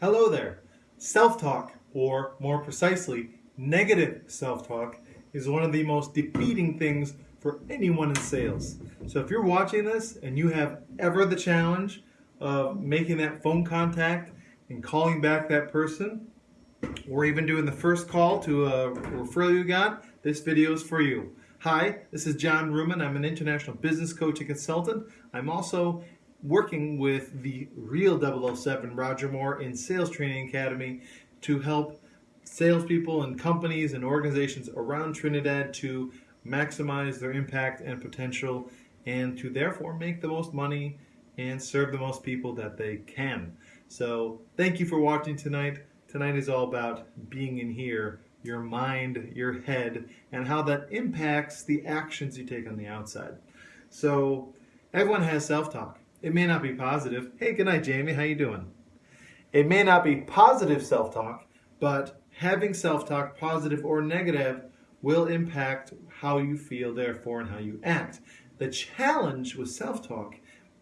Hello there. Self-talk, or more precisely, negative self-talk, is one of the most defeating things for anyone in sales. So if you're watching this and you have ever the challenge of making that phone contact and calling back that person, or even doing the first call to a referral you got, this video is for you. Hi, this is John Ruman. I'm an international business coach and consultant. I'm also working with the real 007 Roger Moore in Sales Training Academy to help salespeople and companies and organizations around Trinidad to maximize their impact and potential and to therefore make the most money and serve the most people that they can. So thank you for watching tonight. Tonight is all about being in here, your mind, your head, and how that impacts the actions you take on the outside. So everyone has self-talk. It may not be positive. Hey, good night, Jamie. How you doing? It may not be positive self-talk, but having self-talk, positive or negative, will impact how you feel, therefore, and how you act. The challenge with self-talk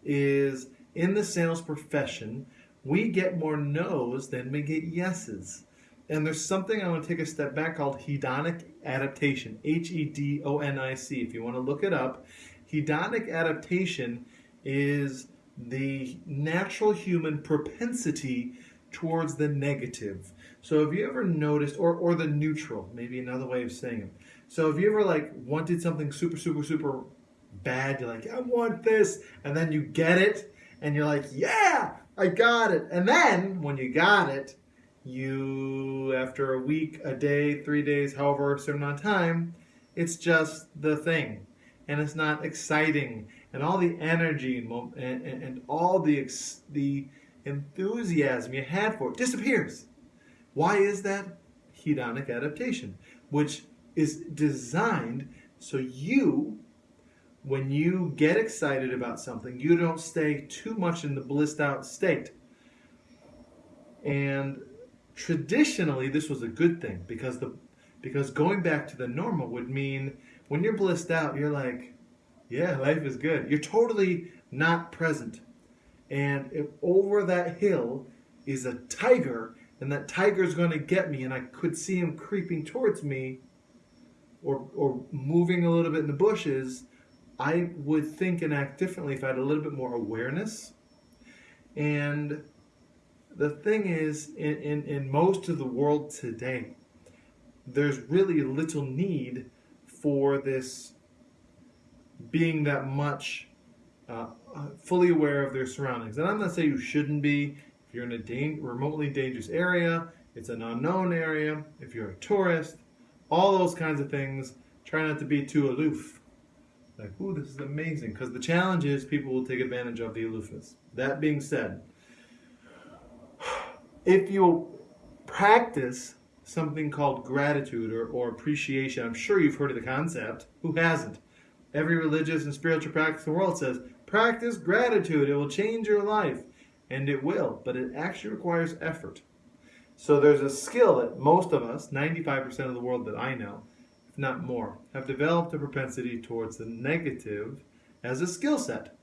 is in the sales profession, we get more no's than we get yeses. And there's something I want to take a step back called hedonic adaptation, H-E-D-O-N-I-C. If you want to look it up, hedonic adaptation is the natural human propensity towards the negative. So have you ever noticed, or, or the neutral, maybe another way of saying it. So have you ever like wanted something super, super, super bad? You're like, I want this. And then you get it and you're like, yeah, I got it. And then when you got it, you, after a week, a day, three days, however, certain amount of time, it's just the thing and it's not exciting and all the energy and, and, and all the, the enthusiasm you had for it disappears. Why is that? Hedonic adaptation, which is designed so you, when you get excited about something, you don't stay too much in the blissed out state. And traditionally, this was a good thing because the because going back to the normal would mean when you're blissed out, you're like, yeah, life is good. You're totally not present. And if over that hill is a tiger, and that tiger is going to get me, and I could see him creeping towards me or, or moving a little bit in the bushes, I would think and act differently if I had a little bit more awareness. And the thing is, in, in, in most of the world today, there's really little need for this being that much uh, fully aware of their surroundings. And I'm not saying you shouldn't be. If you're in a da remotely dangerous area, it's an unknown area, if you're a tourist, all those kinds of things, try not to be too aloof. Like, ooh, this is amazing. Because the challenge is people will take advantage of the aloofness. That being said, if you practice something called gratitude or, or appreciation, I'm sure you've heard of the concept. Who hasn't? Every religious and spiritual practice in the world says, practice gratitude. It will change your life. And it will, but it actually requires effort. So there's a skill that most of us, 95% of the world that I know, if not more, have developed a propensity towards the negative as a skill set.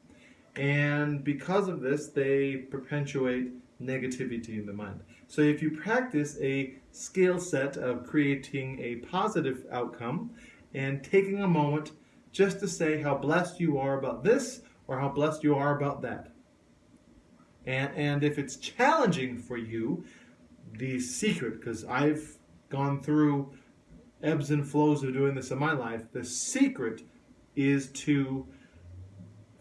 And because of this, they perpetuate negativity in the mind. So if you practice a skill set of creating a positive outcome and taking a moment just to say how blessed you are about this or how blessed you are about that. And, and if it's challenging for you, the secret, because I've gone through ebbs and flows of doing this in my life, the secret is to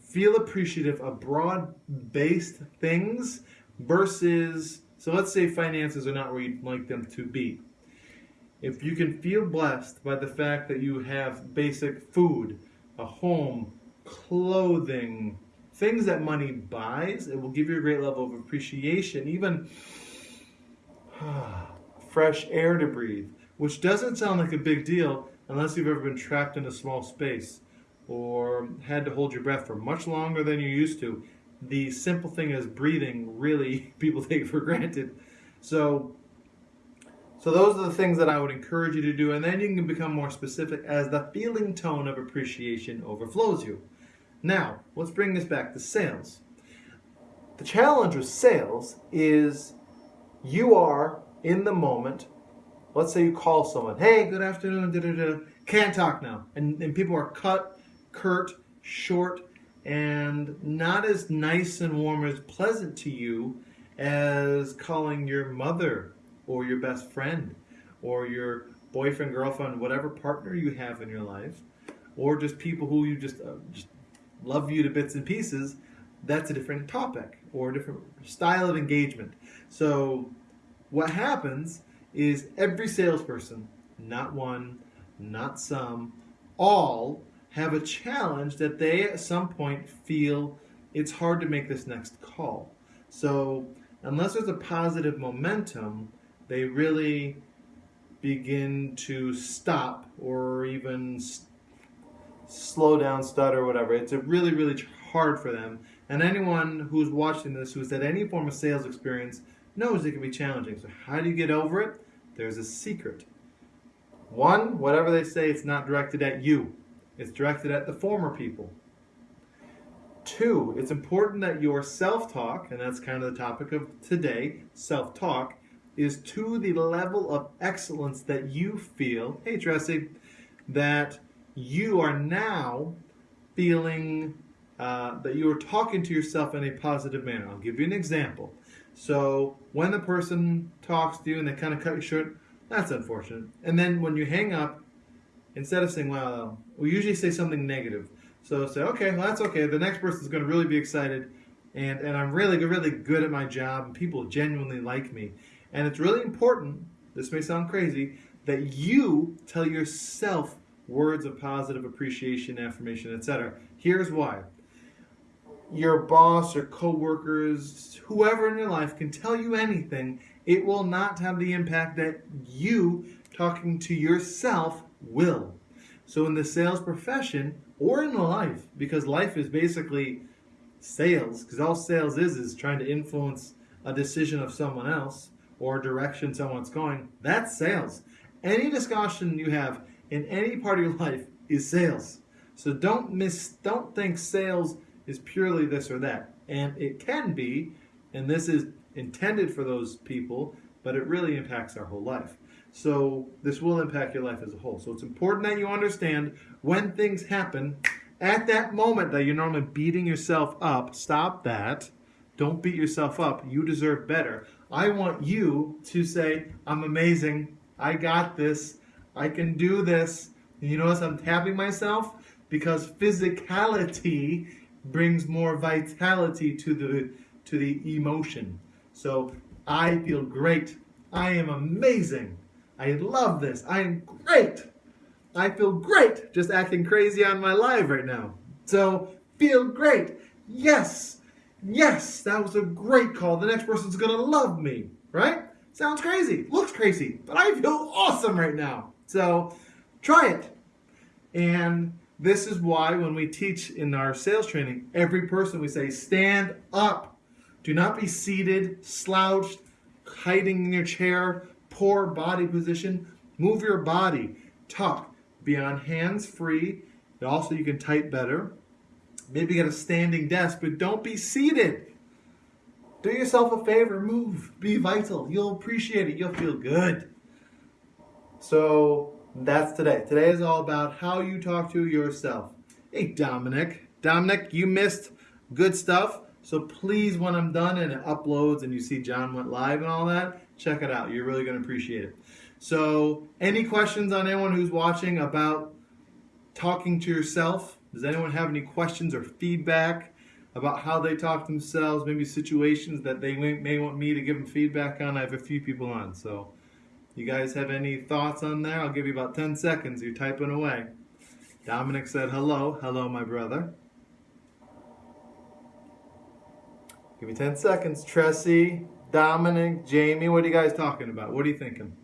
feel appreciative of broad-based things versus, so let's say finances are not where you'd like them to be if you can feel blessed by the fact that you have basic food, a home, clothing, things that money buys, it will give you a great level of appreciation, even fresh air to breathe, which doesn't sound like a big deal unless you've ever been trapped in a small space or had to hold your breath for much longer than you used to. The simple thing is breathing really people take for granted. So so those are the things that I would encourage you to do, and then you can become more specific as the feeling tone of appreciation overflows you. Now, let's bring this back to sales. The challenge with sales is you are in the moment. Let's say you call someone, hey, good afternoon, da, da, da. can't talk now. And, and people are cut, curt, short, and not as nice and warm as pleasant to you as calling your mother or your best friend or your boyfriend, girlfriend, whatever partner you have in your life, or just people who you just, uh, just love you to bits and pieces, that's a different topic or a different style of engagement. So what happens is every salesperson, not one, not some, all have a challenge that they at some point feel it's hard to make this next call. So unless there's a positive momentum, they really begin to stop or even slow down, stutter, or whatever. It's really, really hard for them. And anyone who's watching this who's had any form of sales experience knows it can be challenging. So how do you get over it? There's a secret. One, whatever they say, it's not directed at you. It's directed at the former people. Two, it's important that your self-talk, and that's kind of the topic of today, self-talk, is to the level of excellence that you feel, hey Tracy, that you are now feeling uh, that you are talking to yourself in a positive manner. I'll give you an example. So when the person talks to you and they kind of cut you short, that's unfortunate. And then when you hang up, instead of saying, well, we usually say something negative. So say, okay, well, that's okay. The next person's going to really be excited. And, and I'm really, really good at my job. And people genuinely like me. And it's really important, this may sound crazy, that you tell yourself words of positive appreciation, affirmation, etc. Here's why. Your boss or coworkers, whoever in your life can tell you anything, it will not have the impact that you talking to yourself will. So in the sales profession or in life, because life is basically sales, because all sales is is trying to influence a decision of someone else or direction someone's going, that's sales. Any discussion you have in any part of your life is sales. So don't miss don't think sales is purely this or that. And it can be, and this is intended for those people, but it really impacts our whole life. So this will impact your life as a whole. So it's important that you understand when things happen, at that moment that you're normally beating yourself up, stop that. Don't beat yourself up. You deserve better. I want you to say, I'm amazing. I got this. I can do this. And you notice I'm tapping myself because physicality brings more vitality to the to the emotion. So I feel great. I am amazing. I love this. I am great. I feel great just acting crazy on my live right now. So feel great. Yes. Yes, that was a great call. The next person's to love me, right? Sounds crazy. Looks crazy. But I feel awesome right now. So try it. And this is why when we teach in our sales training, every person we say, stand up. Do not be seated, slouched, hiding in your chair, poor body position. Move your body. Talk. Be on hands free. Also, you can type better. Maybe get a standing desk, but don't be seated. Do yourself a favor, move, be vital. You'll appreciate it, you'll feel good. So that's today. Today is all about how you talk to yourself. Hey, Dominic. Dominic, you missed good stuff. So please, when I'm done and it uploads and you see John went live and all that, check it out. You're really going to appreciate it. So, any questions on anyone who's watching about talking to yourself? Does anyone have any questions or feedback about how they talk to themselves? Maybe situations that they may, want me to give them feedback on? I have a few people on. So, you guys have any thoughts on there? I'll give you about 10 seconds. You're typing away. Dominic said hello. Hello, my brother. Give me 10 seconds. Tressie, Dominic, Jamie, what are you guys talking about? What are you thinking?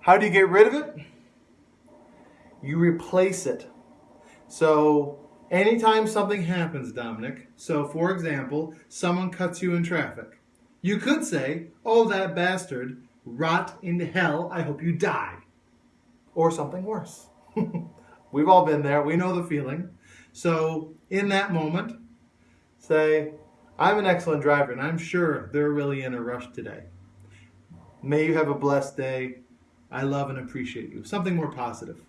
How do you get rid of it? You replace it. So anytime something happens, Dominic, so for example, someone cuts you in traffic, you could say, oh, that bastard, rot in hell, I hope you die. Or something worse. We've all been there. We know the feeling. So in that moment, say, I'm an excellent driver, and I'm sure they're really in a rush today. May you have a blessed day. I love and appreciate you. Something more positive.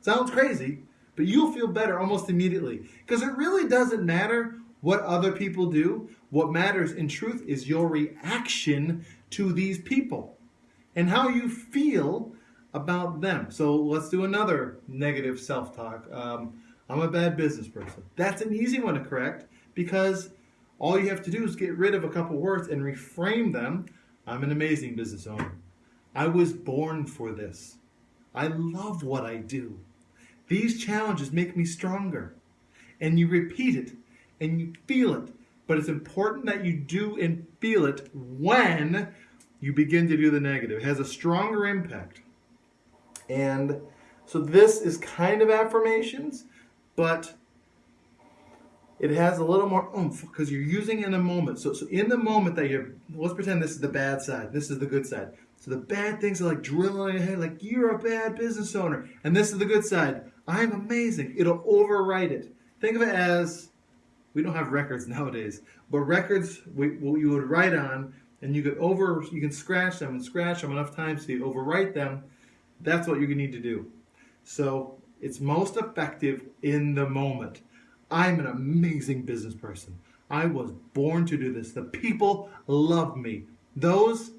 Sounds crazy, but you'll feel better almost immediately because it really doesn't matter what other people do. What matters in truth is your reaction to these people and how you feel about them. So let's do another negative self talk. Um, I'm a bad business person. That's an easy one to correct because all you have to do is get rid of a couple words and reframe them. I'm an amazing business owner. I was born for this. I love what I do. These challenges make me stronger. And you repeat it and you feel it. But it's important that you do and feel it when you begin to do the negative. It has a stronger impact. And so this is kind of affirmations, but it has a little more oomph because you're using in a moment. So, so in the moment that you're, let's pretend this is the bad side, this is the good side. So the bad things are like drilling in your head, like you're a bad business owner, and this is the good side. I'm amazing. It'll overwrite it. Think of it as we don't have records nowadays, but records we, you would write on, and you could over you can scratch them and scratch them enough times you overwrite them. That's what you need to do. So it's most effective in the moment. I'm an amazing business person. I was born to do this. The people love me. Those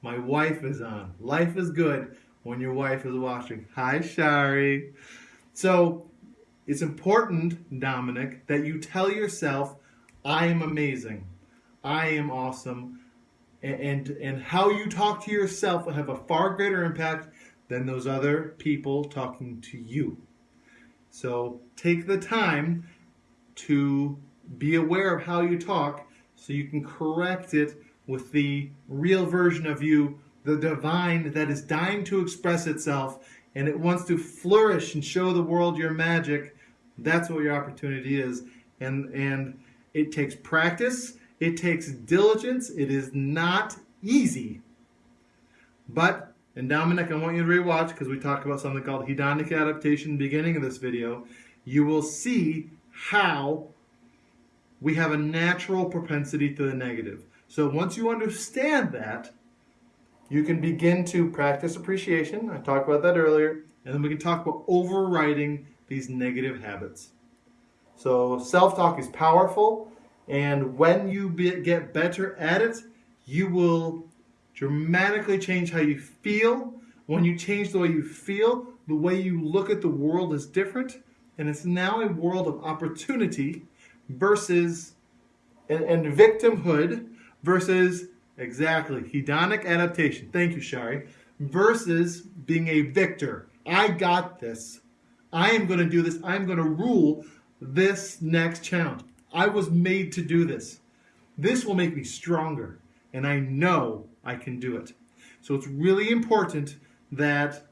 my wife is on. Life is good when your wife is watching. Hi, Shari. So it's important, Dominic, that you tell yourself, I am amazing. I am awesome. And, and, and how you talk to yourself will have a far greater impact than those other people talking to you. So take the time to be aware of how you talk so you can correct it with the real version of you, the divine that is dying to express itself and it wants to flourish and show the world your magic. That's what your opportunity is. And and it takes practice, it takes diligence. It is not easy. But and Dominic, I want you to rewatch because we talked about something called hedonic adaptation beginning of this video. You will see how we have a natural propensity to the negative. So once you understand that, you can begin to practice appreciation. I talked about that earlier. And then we can talk about overriding these negative habits. So self talk is powerful. And when you be, get better at it, you will dramatically change how you feel. When you change the way you feel, the way you look at the world is different. And it's now a world of opportunity versus and, and victimhood versus exactly hedonic adaptation. Thank you, Shari. Versus being a victor. I got this. I am going to do this. I'm going to rule this next challenge. I was made to do this. This will make me stronger, and I know I can do it. So it's really important that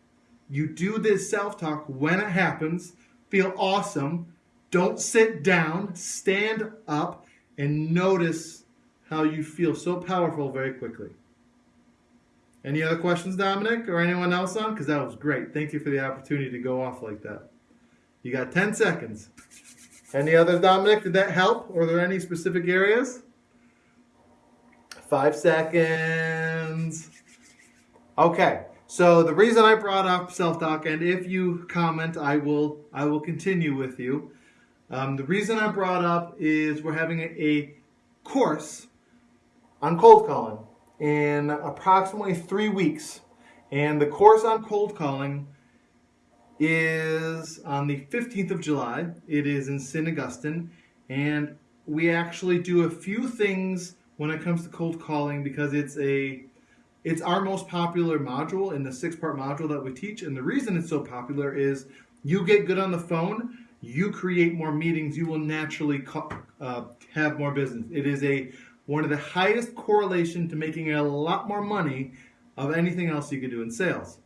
you do this self talk when it happens. Feel awesome. Don't sit down. Stand up and notice how you feel so powerful very quickly. Any other questions, Dominic, or anyone else on? Because that was great. Thank you for the opportunity to go off like that. You got 10 seconds. Any others, Dominic? Did that help? Or are there any specific areas? Five seconds. Okay. So the reason I brought up self-talk, and if you comment, I will I will continue with you. Um, the reason I brought up is we're having a, a course on cold calling in approximately three weeks. And the course on cold calling is on the 15th of July. It is in St. Augustine. And we actually do a few things when it comes to cold calling because it's a it's our most popular module in the six part module that we teach and the reason it's so popular is you get good on the phone you create more meetings you will naturally uh, have more business it is a one of the highest correlation to making a lot more money of anything else you could do in sales.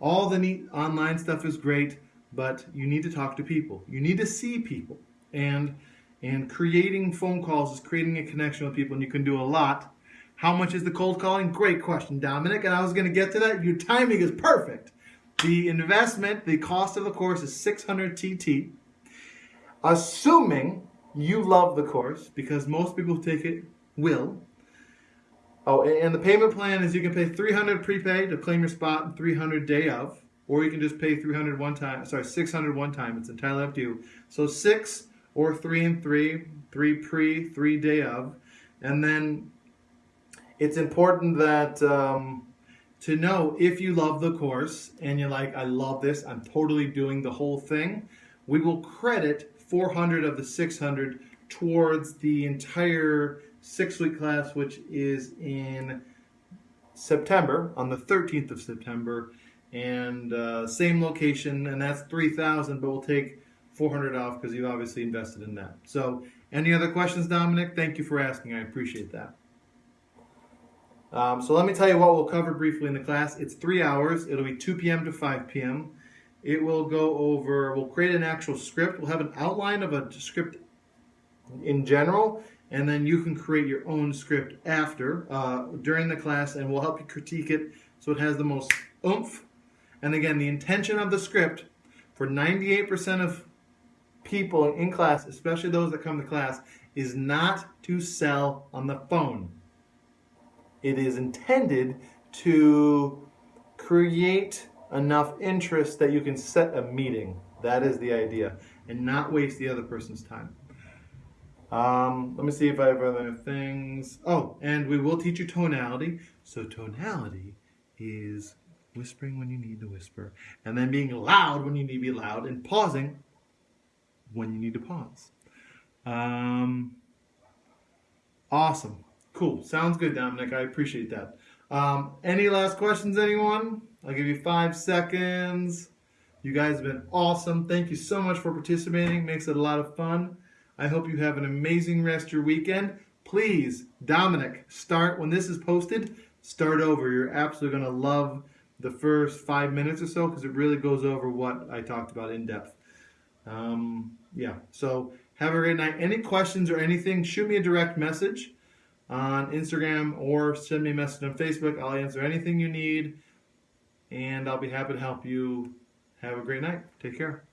All the neat online stuff is great, but you need to talk to people. You need to see people. And and creating phone calls is creating a connection with people and you can do a lot. How much is the cold calling? Great question, Dominic. And I was going to get to that. Your timing is perfect. The investment, the cost of the course is 600 TT. Assuming you love the course because most people take it will. Oh, and the payment plan is you can pay 300 prepaid to claim your spot and 300 day of, or you can just pay 300 one time. Sorry, 600 one time. It's entirely up to you. So six or three and three, three pre, three day of, and then it's important that um, to know if you love the course and you're like, I love this, I'm totally doing the whole thing. We will credit 400 of the 600 towards the entire six week class, which is in September, on the 13th of September, and uh, same location, and that's 3,000, but we'll take 400 off because you've obviously invested in that. So, any other questions, Dominic? Thank you for asking. I appreciate that. Um, so let me tell you what we'll cover briefly in the class. It's three hours. It'll be 2 p.m. to 5 p.m. It will go over, we'll create an actual script. We'll have an outline of a script in general, and then you can create your own script after, uh, during the class, and we'll help you critique it so it has the most oomph. And again, the intention of the script for 98% of people in class, especially those that come to class, is not to sell on the phone. It is intended to create enough interest that you can set a meeting. That is the idea, and not waste the other person's time. Um, let me see if I have other things. Oh, and we will teach you tonality. So tonality is whispering when you need to whisper, and then being loud when you need to be loud, and pausing when you need to pause. Um, awesome. Cool. Sounds good, Dominic. I appreciate that. Um, any last questions, anyone? I'll give you five seconds. You guys have been awesome. Thank you so much for participating. Makes it a lot of fun. I hope you have an amazing rest of your weekend. Please, Dominic, start when this is posted, start over. You're absolutely going to love the first five minutes or so because it really goes over what I talked about in depth. Um, yeah, so have a great night. Any questions or anything, shoot me a direct message on Instagram or send me a message on Facebook. I'll answer anything you need and I'll be happy to help you. Have a great night. Take care.